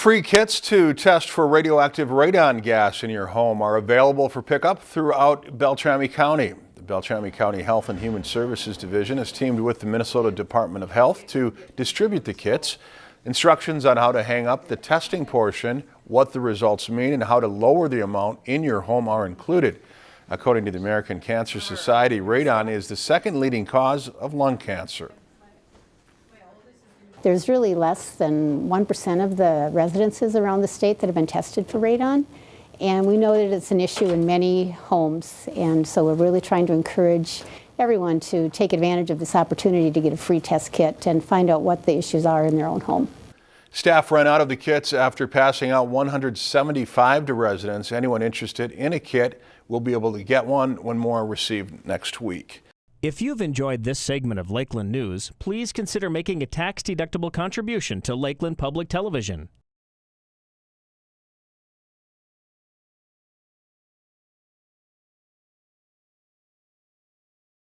Free kits to test for radioactive radon gas in your home are available for pickup throughout Beltrami County. The Beltrami County Health and Human Services Division has teamed with the Minnesota Department of Health to distribute the kits. Instructions on how to hang up the testing portion, what the results mean, and how to lower the amount in your home are included. According to the American Cancer Society, radon is the second leading cause of lung cancer. There's really less than 1% of the residences around the state that have been tested for radon. And we know that it's an issue in many homes. And so we're really trying to encourage everyone to take advantage of this opportunity to get a free test kit and find out what the issues are in their own home. Staff ran out of the kits after passing out 175 to residents. Anyone interested in a kit will be able to get one when more are received next week. If you've enjoyed this segment of Lakeland News, please consider making a tax-deductible contribution to Lakeland Public Television.